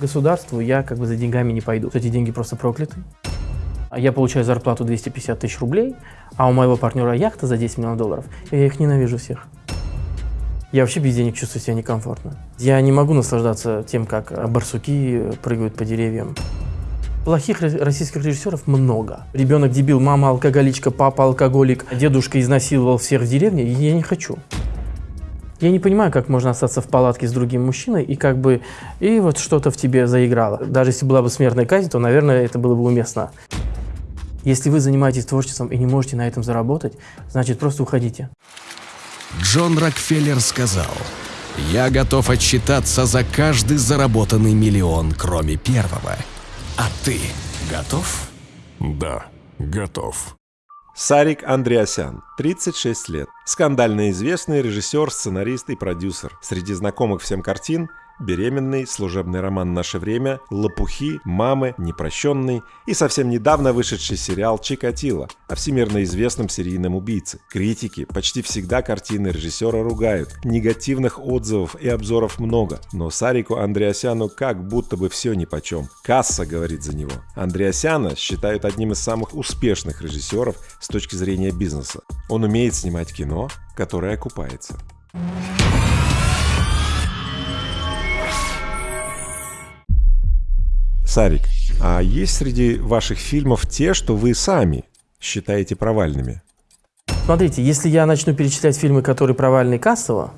Государству я как бы за деньгами не пойду. Эти деньги просто прокляты. Я получаю зарплату 250 тысяч рублей, а у моего партнера яхта за 10 миллионов долларов. И я их ненавижу всех. Я вообще без денег чувствую себя некомфортно. Я не могу наслаждаться тем, как барсуки прыгают по деревьям. Плохих российских режиссеров много. Ребенок дебил, мама алкоголичка, папа алкоголик, дедушка изнасиловал всех в деревне, я не хочу. Я не понимаю, как можно остаться в палатке с другим мужчиной и как бы, и вот что-то в тебе заиграло. Даже если была бы смертная казнь, то, наверное, это было бы уместно. Если вы занимаетесь творчеством и не можете на этом заработать, значит, просто уходите. Джон Рокфеллер сказал, «Я готов отчитаться за каждый заработанный миллион, кроме первого. А ты готов?» Да, готов. Сарик Андреасян, 36 лет. Скандально известный режиссер, сценарист и продюсер. Среди знакомых всем картин беременный, служебный роман «Наше время», лопухи, мамы, непрощенный и совсем недавно вышедший сериал «Чикатило» о всемирно известном серийном убийце. Критики почти всегда картины режиссера ругают, негативных отзывов и обзоров много, но Сарику Андреасяну как будто бы все нипочем. Касса говорит за него. Андреасяна считают одним из самых успешных режиссеров с точки зрения бизнеса. Он умеет снимать кино, которое окупается. Сарик, а есть среди ваших фильмов те, что вы сами считаете провальными? Смотрите, если я начну перечислять фильмы, которые провальны кассово,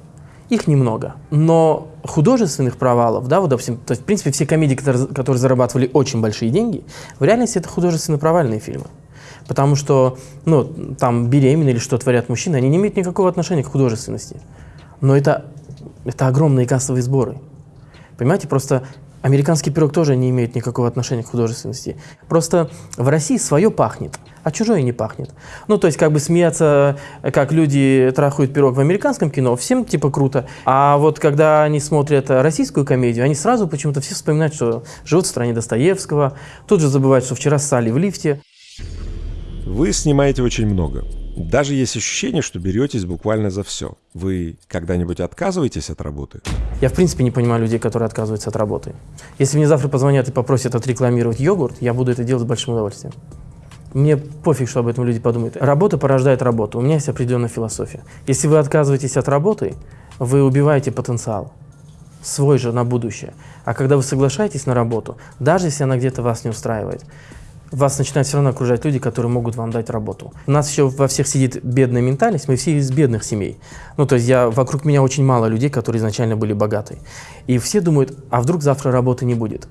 их немного. Но художественных провалов, да, вот, допустим, то есть, в принципе, все комедии, которые, которые зарабатывали очень большие деньги, в реальности это художественно провальные фильмы. Потому что, ну, там беременные или что творят мужчины, они не имеют никакого отношения к художественности. Но это, это огромные кассовые сборы. Понимаете, просто Американский пирог тоже не имеет никакого отношения к художественности. Просто в России свое пахнет, а чужое не пахнет. Ну, то есть, как бы смеяться, как люди трахают пирог в американском кино, всем типа круто. А вот когда они смотрят российскую комедию, они сразу почему-то все вспоминают, что живут в стране Достоевского, тут же забывают, что вчера ссали в лифте. Вы снимаете очень много. Даже есть ощущение, что беретесь буквально за все. Вы когда-нибудь отказываетесь от работы? Я в принципе не понимаю людей, которые отказываются от работы. Если мне завтра позвонят и попросят отрекламировать йогурт, я буду это делать с большим удовольствием. Мне пофиг, что об этом люди подумают. Работа порождает работу. У меня есть определенная философия. Если вы отказываетесь от работы, вы убиваете потенциал свой же на будущее. А когда вы соглашаетесь на работу, даже если она где-то вас не устраивает, вас начинают все равно окружать люди, которые могут вам дать работу. У нас еще во всех сидит бедная ментальность, мы все из бедных семей. Ну, то есть я, вокруг меня очень мало людей, которые изначально были богаты. И все думают, а вдруг завтра работы не будет?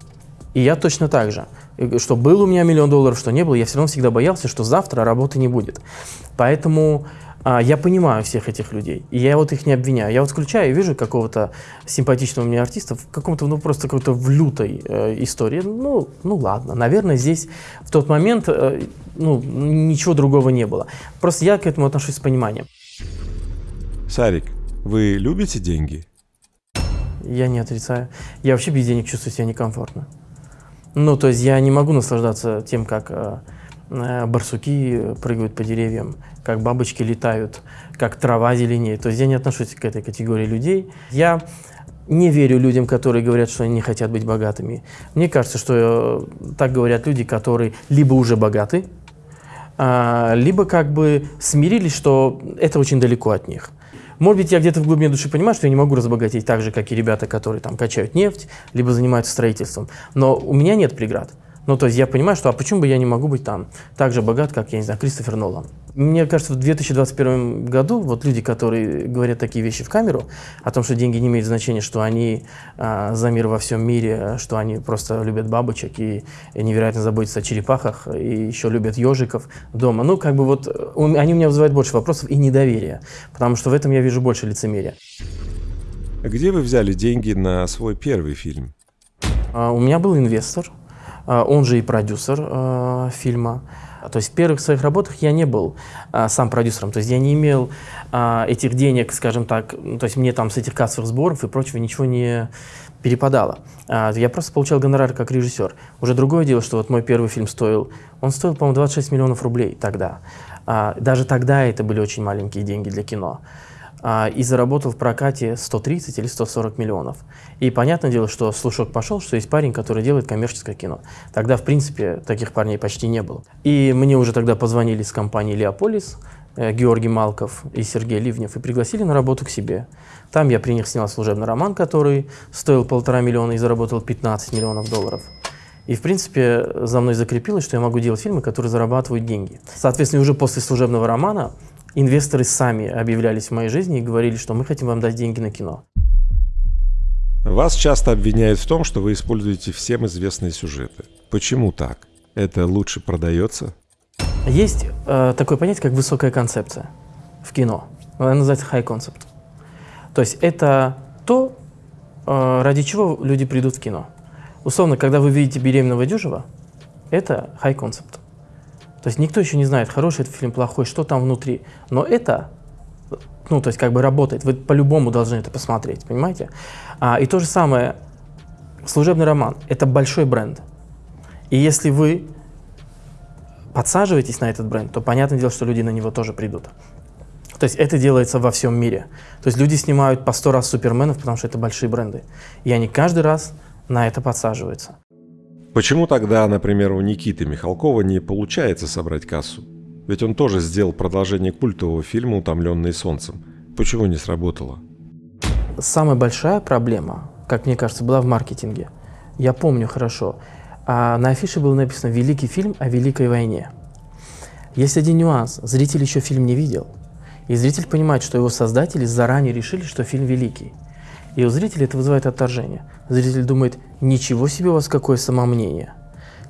И я точно так же. Что был у меня миллион долларов, что не было, я все равно всегда боялся, что завтра работы не будет. Поэтому а, я понимаю всех этих людей, и я вот их не обвиняю. Я вот включаю и вижу какого-то симпатичного мне артиста в каком-то, ну, просто какой-то в лютой э, истории. Ну, ну ладно, наверное, здесь в тот момент, э, ну, ничего другого не было. Просто я к этому отношусь с пониманием. Сарик, вы любите деньги? Я не отрицаю. Я вообще без денег чувствую себя некомфортно. Ну, то есть я не могу наслаждаться тем, как э, э барсуки прыгают по деревьям, как бабочки летают, как трава зеленеет. То есть я не отношусь к этой категории людей. Я не верю людям, которые говорят, что они не хотят быть богатыми. Мне кажется, что э, так говорят люди, которые либо уже богаты, а, либо как бы смирились, что это очень далеко от них. Может быть, я где-то в глубине души понимаю, что я не могу разбогатеть так же, как и ребята, которые там качают нефть, либо занимаются строительством. Но у меня нет преград. Ну, то есть я понимаю, что а почему бы я не могу быть там так же богат, как, я не знаю, Кристофер Нолан. Мне кажется, в 2021 году вот люди, которые говорят такие вещи в камеру, о том, что деньги не имеют значения, что они а, за мир во всем мире, что они просто любят бабочек и, и невероятно заботятся о черепахах, и еще любят ежиков дома. Ну, как бы вот они у меня вызывают больше вопросов и недоверия, потому что в этом я вижу больше лицемерия. Где вы взяли деньги на свой первый фильм? А, у меня был инвестор, он же и продюсер э, фильма. То есть в первых своих работах я не был а, сам продюсером, то есть я не имел а, этих денег, скажем так, то есть мне там с этих кассовых сборов и прочего ничего не перепадало. А, я просто получал гонорар как режиссер. Уже другое дело, что вот мой первый фильм стоил, он стоил, по-моему, 26 миллионов рублей тогда. А, даже тогда это были очень маленькие деньги для кино. А, и заработал в прокате 130 или 140 миллионов. И понятное дело, что слушок пошел, что есть парень, который делает коммерческое кино. Тогда, в принципе, таких парней почти не было. И мне уже тогда позвонили с компании «Леополис», э, Георгий Малков и Сергей Ливнев, и пригласили на работу к себе. Там я при них снял служебный роман, который стоил полтора миллиона и заработал 15 миллионов долларов. И, в принципе, за мной закрепилось, что я могу делать фильмы, которые зарабатывают деньги. Соответственно, уже после служебного романа инвесторы сами объявлялись в моей жизни и говорили, что мы хотим вам дать деньги на кино. Вас часто обвиняют в том, что вы используете всем известные сюжеты. Почему так? Это лучше продается? Есть э, такое понятие, как высокая концепция в кино. Она называется high concept. То есть это то, э, ради чего люди придут в кино. Условно, когда вы видите беременного дюжева, это high concept. То есть никто еще не знает, хороший это фильм, плохой, что там внутри. Но это, ну, то есть как бы работает. Вы по-любому должны это посмотреть, понимаете? А, и то же самое, служебный роман – это большой бренд. И если вы подсаживаетесь на этот бренд, то понятное дело, что люди на него тоже придут. То есть это делается во всем мире. То есть люди снимают по сто раз суперменов, потому что это большие бренды. И они каждый раз на это подсаживаются. Почему тогда, например, у Никиты Михалкова не получается собрать кассу? Ведь он тоже сделал продолжение культового фильма «Утомленные солнцем». Почему не сработало? Самая большая проблема, как мне кажется, была в маркетинге. Я помню хорошо. А на афише было написано «Великий фильм о Великой войне». Есть один нюанс. Зритель еще фильм не видел. И зритель понимает, что его создатели заранее решили, что фильм великий. И у зрителя это вызывает отторжение. Зритель думает, ничего себе у вас какое самомнение.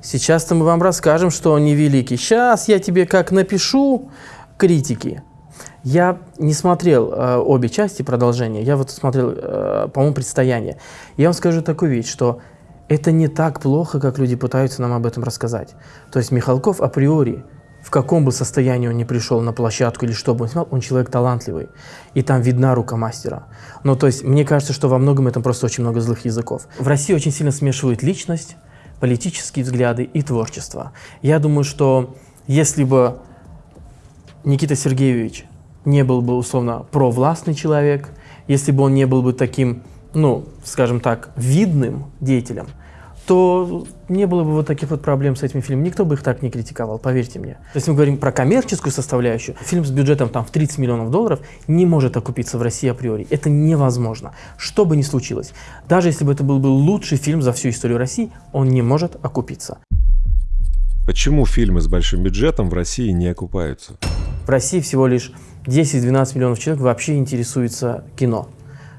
Сейчас-то мы вам расскажем, что он не великий. Сейчас я тебе как напишу критики. Я не смотрел э, обе части продолжения, я вот смотрел, э, по-моему, «Предстояние». Я вам скажу такую вещь, что это не так плохо, как люди пытаются нам об этом рассказать. То есть Михалков априори в каком бы состоянии он ни пришел на площадку или что бы он снял, он человек талантливый. И там видна рука мастера. Ну, то есть, мне кажется, что во многом этом просто очень много злых языков. В России очень сильно смешивают личность, политические взгляды и творчество. Я думаю, что если бы Никита Сергеевич не был бы, условно, провластный человек, если бы он не был бы таким, ну, скажем так, видным деятелем – то не было бы вот таких вот проблем с этим фильмом. Никто бы их так не критиковал, поверьте мне. Если мы говорим про коммерческую составляющую, фильм с бюджетом там в 30 миллионов долларов не может окупиться в России априори. Это невозможно. Что бы ни случилось. Даже если бы это был бы лучший фильм за всю историю России, он не может окупиться. Почему фильмы с большим бюджетом в России не окупаются? В России всего лишь 10-12 миллионов человек вообще интересуется кино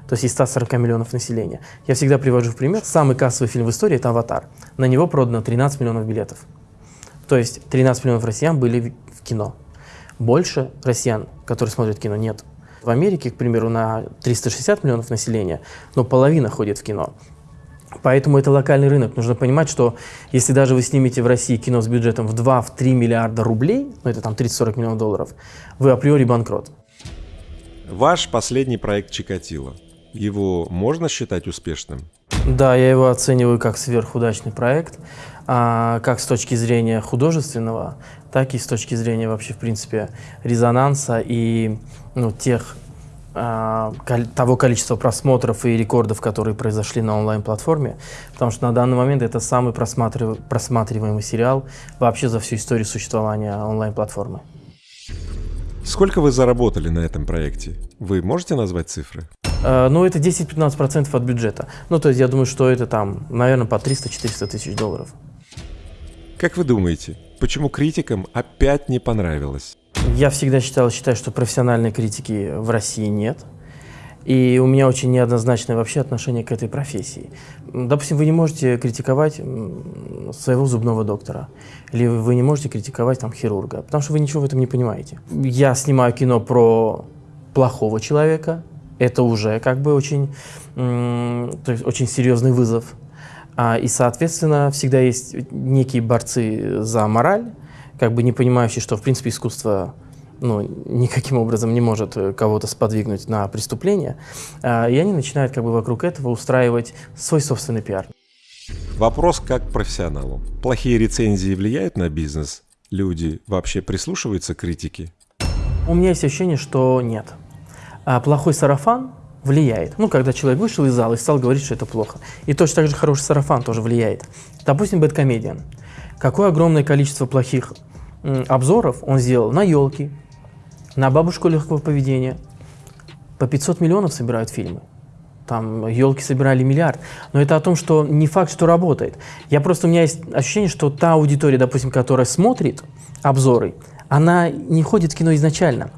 то есть из 140 миллионов населения. Я всегда привожу в пример, самый кассовый фильм в истории – это «Аватар». На него продано 13 миллионов билетов. То есть 13 миллионов россиян были в кино. Больше россиян, которые смотрят кино, нет. В Америке, к примеру, на 360 миллионов населения, но половина ходит в кино. Поэтому это локальный рынок. Нужно понимать, что если даже вы снимете в России кино с бюджетом в 2-3 миллиарда рублей, ну это там 30-40 миллионов долларов, вы априори банкрот. Ваш последний проект «Чикатило» его можно считать успешным? Да, я его оцениваю как сверхудачный проект, а, как с точки зрения художественного, так и с точки зрения вообще, в принципе, резонанса и ну, тех а, того количества просмотров и рекордов, которые произошли на онлайн-платформе, потому что на данный момент это самый просматрив... просматриваемый сериал вообще за всю историю существования онлайн-платформы. Сколько вы заработали на этом проекте? Вы можете назвать цифры? Э, ну, это 10-15% от бюджета. Ну, то есть я думаю, что это там, наверное, по 300-400 тысяч долларов. Как вы думаете, почему критикам опять не понравилось? Я всегда считал, считаю, что профессиональной критики в России нет. И у меня очень неоднозначное вообще отношение к этой профессии. Допустим, вы не можете критиковать своего зубного доктора, или вы не можете критиковать там хирурга, потому что вы ничего в этом не понимаете. Я снимаю кино про плохого человека, это уже как бы очень, то есть очень серьезный вызов. А, и, соответственно, всегда есть некие борцы за мораль, как бы не понимающие, что, в принципе, искусство ну, никаким образом не может кого-то сподвигнуть на преступление. А, и они начинают как бы вокруг этого устраивать свой собственный пиар. Вопрос как к профессионалу. Плохие рецензии влияют на бизнес? Люди вообще прислушиваются к критике? У меня есть ощущение, что нет. А плохой сарафан влияет. Ну, когда человек вышел из зала и стал говорить, что это плохо. И точно так же хороший сарафан тоже влияет. Допустим, Бэткомедиан. Какое огромное количество плохих обзоров он сделал на елки, на бабушку легкого поведения. По 500 миллионов собирают фильмы. Там елки собирали миллиард. Но это о том, что не факт, что работает. Я просто, у меня есть ощущение, что та аудитория, допустим, которая смотрит обзоры, она не ходит в кино изначально.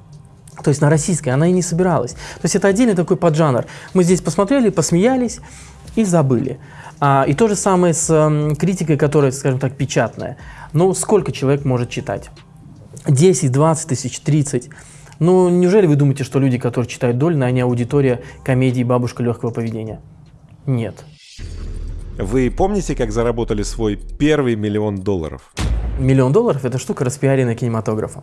То есть на российской она и не собиралась. То есть это отдельный такой поджанр. Мы здесь посмотрели, посмеялись и забыли. А, и то же самое с м, критикой, которая, скажем так, печатная. Ну, сколько человек может читать? 10, 20 тысяч, 30. Ну, неужели вы думаете, что люди, которые читают Дольна, они аудитория комедии «Бабушка легкого поведения»? Нет. Вы помните, как заработали свой первый миллион долларов? Миллион долларов – это штука, распиаренная кинематографом.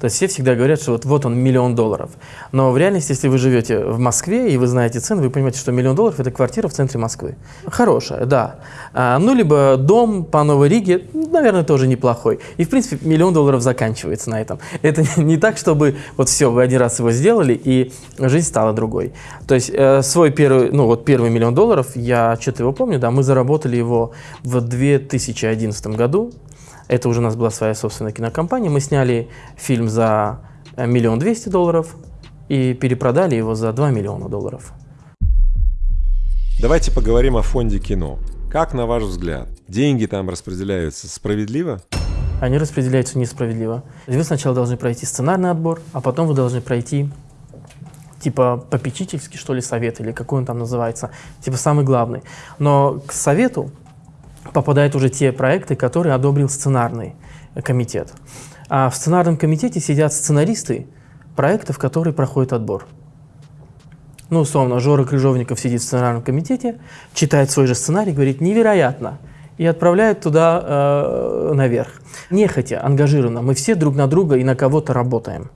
То есть все всегда говорят, что вот, вот он миллион долларов. Но в реальности, если вы живете в Москве и вы знаете цены, вы понимаете, что миллион долларов – это квартира в центре Москвы. Хорошая, да. А, ну, либо дом по Новой Риге, наверное, тоже неплохой. И, в принципе, миллион долларов заканчивается на этом. Это не так, чтобы вот все, вы один раз его сделали, и жизнь стала другой. То есть э, свой первый, ну вот первый миллион долларов, я что-то его помню, да, мы заработали его в 2011 году. Это уже у нас была своя собственная кинокомпания. Мы сняли фильм за э, миллион двести долларов и перепродали его за 2 миллиона долларов. Давайте поговорим о фонде кино. Как, на ваш взгляд, деньги там распределяются справедливо? Они распределяются несправедливо. Вы сначала должны пройти сценарный отбор, а потом вы должны пройти типа попечительский, что ли, совет, или какой он там называется, типа самый главный. Но к совету попадают уже те проекты, которые одобрил сценарный комитет. А в сценарном комитете сидят сценаристы проектов, которые проходят отбор. Ну, условно, Жора Крыжовников сидит в сценарном комитете, читает свой же сценарий, говорит «невероятно», и отправляет туда э, наверх. Нехотя, ангажированно, мы все друг на друга и на кого-то работаем.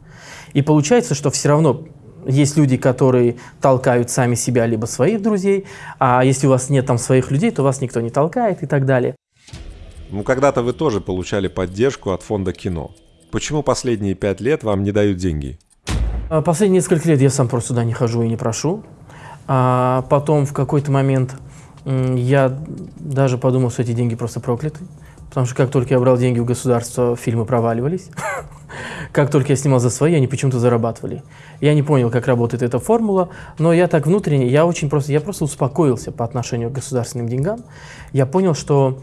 И получается, что все равно есть люди, которые толкают сами себя, либо своих друзей, а если у вас нет там своих людей, то вас никто не толкает и так далее. Ну, когда-то вы тоже получали поддержку от фонда кино. Почему последние пять лет вам не дают деньги? А Последние несколько лет я сам просто сюда не хожу и не прошу. А потом в какой-то момент я даже подумал, что эти деньги просто прокляты. Потому что как только я брал деньги у государства, фильмы проваливались. Как только я снимал за свои, они почему-то зарабатывали. Я не понял, как работает эта формула, но я так внутренне, я очень просто, я просто успокоился по отношению к государственным деньгам. Я понял, что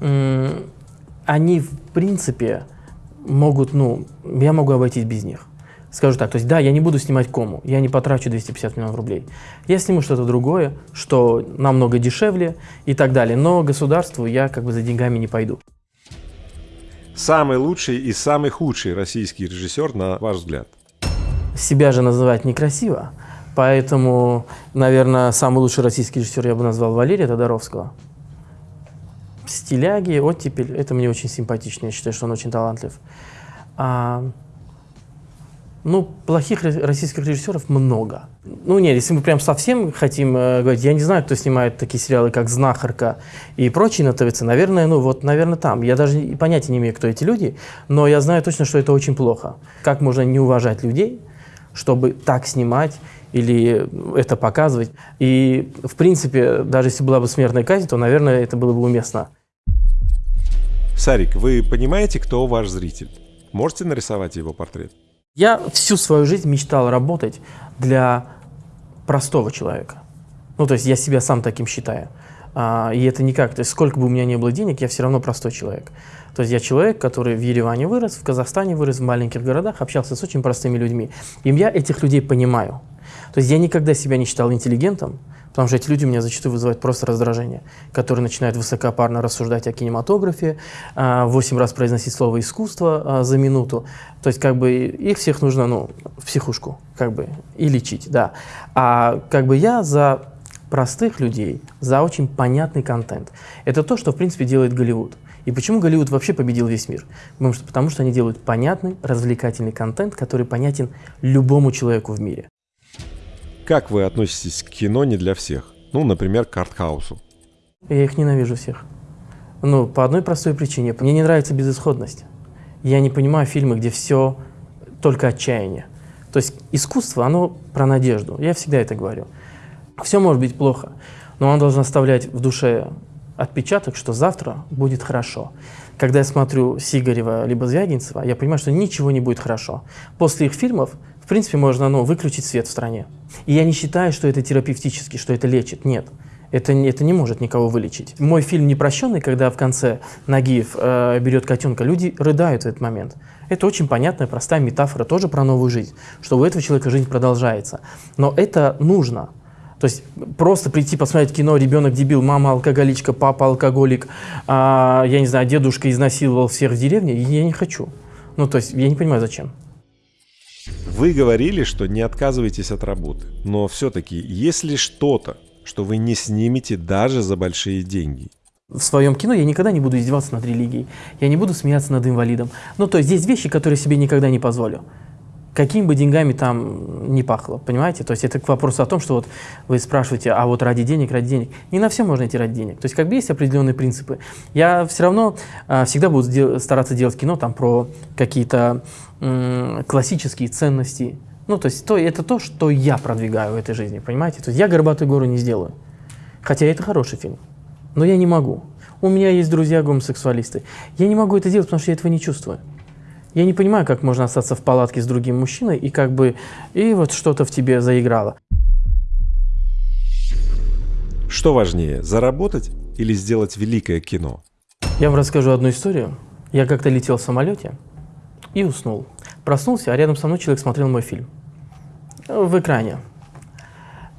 они в принципе могут, ну, я могу обойтись без них. Скажу так, то есть да, я не буду снимать кому, я не потрачу 250 миллионов рублей. Я сниму что-то другое, что намного дешевле и так далее, но государству я как бы за деньгами не пойду. Самый лучший и самый худший российский режиссер, на ваш взгляд? Себя же называть некрасиво, поэтому, наверное, самый лучший российский режиссер я бы назвал Валерия Тодоровского. Стиляги, оттепель, это мне очень симпатично, я считаю, что он очень талантлив. А, ну, плохих ро- российских режиссеров много. Ну, нет, если мы прям совсем хотим э, говорить, я не знаю, кто снимает такие сериалы, как «Знахарка» и прочие на ТВЦ, наверное, ну, вот, наверное, там. Я даже и понятия не имею, кто эти люди, но я знаю точно, что это очень плохо. Как можно не уважать людей, чтобы так снимать или это показывать. И, в принципе, даже если была бы смертная казнь, то, наверное, это было бы уместно. Сарик, вы понимаете, кто ваш зритель? Можете нарисовать его портрет? Я всю свою жизнь мечтал работать для простого человека. Ну, то есть я себя сам таким считаю. А, и это никак, то есть сколько бы у меня не было денег, я все равно простой человек. То есть я человек, который в Ереване вырос, в Казахстане вырос, в маленьких городах, общался с очень простыми людьми. И я этих людей понимаю. То есть я никогда себя не считал интеллигентом, потому что эти люди у меня зачастую вызывают просто раздражение, которые начинают высокопарно рассуждать о кинематографе, а, восемь раз произносить слово «искусство» а, за минуту. То есть как бы их всех нужно ну, в психушку как бы, и лечить, да. А как бы я за простых людей, за очень понятный контент. Это то, что в принципе делает Голливуд. И почему Голливуд вообще победил весь мир? Потому что, потому что они делают понятный, развлекательный контент, который понятен любому человеку в мире. Как вы относитесь к кино не для всех? Ну, например, к артхаусу. Я их ненавижу всех. Ну, по одной простой причине. Мне не нравится безысходность. Я не понимаю фильмы, где все только отчаяние. То есть искусство, оно про надежду. Я всегда это говорю. Все может быть плохо, но оно должно оставлять в душе отпечаток, что завтра будет хорошо. Когда я смотрю Сигарева либо Звягинцева, я понимаю, что ничего не будет хорошо. После их фильмов, в принципе, можно ну, выключить свет в стране. И я не считаю, что это терапевтически, что это лечит. Нет. Это, это не может никого вылечить. Мой фильм «Непрощенный», когда в конце Нагиев э, берет котенка, люди рыдают в этот момент. Это очень понятная, простая метафора, тоже про новую жизнь, что у этого человека жизнь продолжается. Но это нужно. То есть просто прийти посмотреть кино «Ребенок дебил», «Мама алкоголичка», «Папа алкоголик», а, я не знаю, «Дедушка изнасиловал всех в деревне», я не хочу. Ну, то есть я не понимаю, зачем. Вы говорили, что не отказываетесь от работы. Но все-таки, есть ли что-то, что вы не снимете даже за большие деньги? В своем кино я никогда не буду издеваться над религией, я не буду смеяться над инвалидом. Ну, то есть есть вещи, которые себе никогда не позволю какими бы деньгами там не пахло, понимаете? То есть это к вопросу о том, что вот вы спрашиваете, а вот ради денег, ради денег. Не на все можно идти ради денег. То есть как бы есть определенные принципы. Я все равно а, всегда буду дел стараться делать кино там про какие-то классические ценности. Ну, то есть то, это то, что я продвигаю в этой жизни, понимаете? То есть я «Горбатую гору» не сделаю. Хотя это хороший фильм. Но я не могу. У меня есть друзья гомосексуалисты. Я не могу это делать, потому что я этого не чувствую. Я не понимаю, как можно остаться в палатке с другим мужчиной и как бы, и вот что-то в тебе заиграло. Что важнее, заработать или сделать великое кино? Я вам расскажу одну историю. Я как-то летел в самолете и уснул. Проснулся, а рядом со мной человек смотрел мой фильм в экране.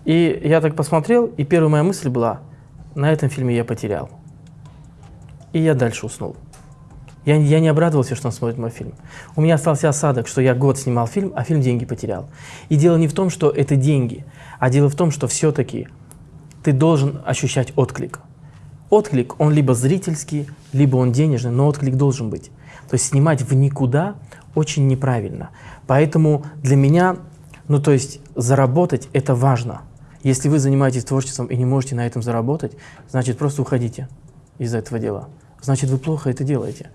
И я так посмотрел, и первая моя мысль была, на этом фильме я потерял. И я дальше уснул. Я, я не обрадовался, что он смотрит мой фильм. У меня остался осадок, что я год снимал фильм, а фильм деньги потерял. И дело не в том, что это деньги, а дело в том, что все-таки ты должен ощущать отклик. Отклик, он либо зрительский, либо он денежный, но отклик должен быть. То есть снимать в никуда очень неправильно. Поэтому для меня, ну то есть заработать это важно. Если вы занимаетесь творчеством и не можете на этом заработать, значит просто уходите из этого дела. Значит вы плохо это делаете.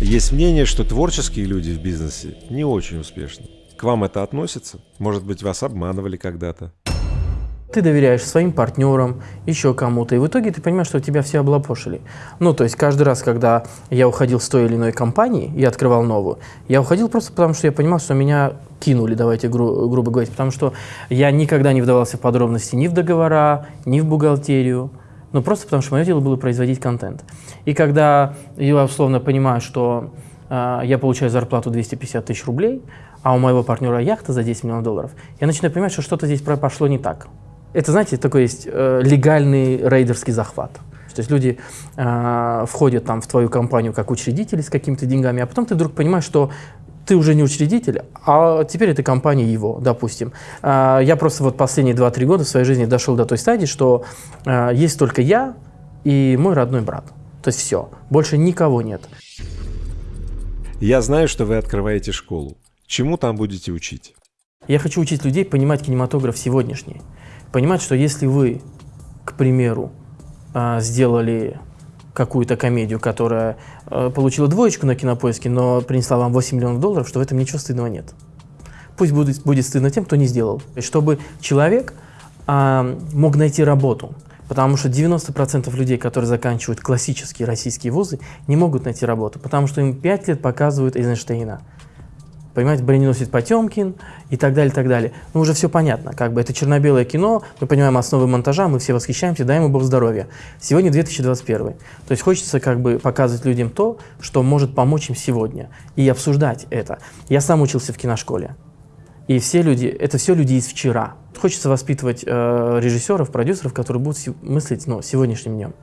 Есть мнение, что творческие люди в бизнесе не очень успешны. К вам это относится? Может быть, вас обманывали когда-то? Ты доверяешь своим партнерам, еще кому-то, и в итоге ты понимаешь, что тебя все облапошили. Ну, то есть каждый раз, когда я уходил с той или иной компании и открывал новую, я уходил просто потому, что я понимал, что меня кинули, давайте гру грубо говорить, потому что я никогда не вдавался в подробности ни в договора, ни в бухгалтерию, ну, просто потому что мое дело было производить контент. И когда я условно понимаю, что э, я получаю зарплату 250 тысяч рублей, а у моего партнера яхта за 10 миллионов долларов, я начинаю понимать, что что-то здесь пошло не так. Это, знаете, такой есть э, легальный рейдерский захват. То есть люди э, входят там в твою компанию как учредители с какими-то деньгами, а потом ты вдруг понимаешь, что ты уже не учредитель, а теперь это компания его, допустим. А, я просто вот последние 2-3 года в своей жизни дошел до той стадии, что а, есть только я и мой родной брат. То есть все, больше никого нет. Я знаю, что вы открываете школу. Чему там будете учить? Я хочу учить людей понимать кинематограф сегодняшний. Понимать, что если вы, к примеру, а, сделали какую-то комедию, которая э, получила двоечку на кинопоиске, но принесла вам 8 миллионов долларов, что в этом ничего стыдного нет. Пусть будет, будет стыдно тем, кто не сделал. Чтобы человек э, мог найти работу. Потому что 90% людей, которые заканчивают классические российские вузы, не могут найти работу, потому что им 5 лет показывают Эйзенштейна понимаете, броненосец Потемкин и так далее, так далее. Ну, уже все понятно, как бы это черно-белое кино, мы понимаем основы монтажа, мы все восхищаемся, дай ему Бог здоровья. Сегодня 2021. То есть хочется как бы показывать людям то, что может помочь им сегодня, и обсуждать это. Я сам учился в киношколе, и все люди, это все люди из вчера. Хочется воспитывать э, режиссеров, продюсеров, которые будут мыслить ну, сегодняшним днем.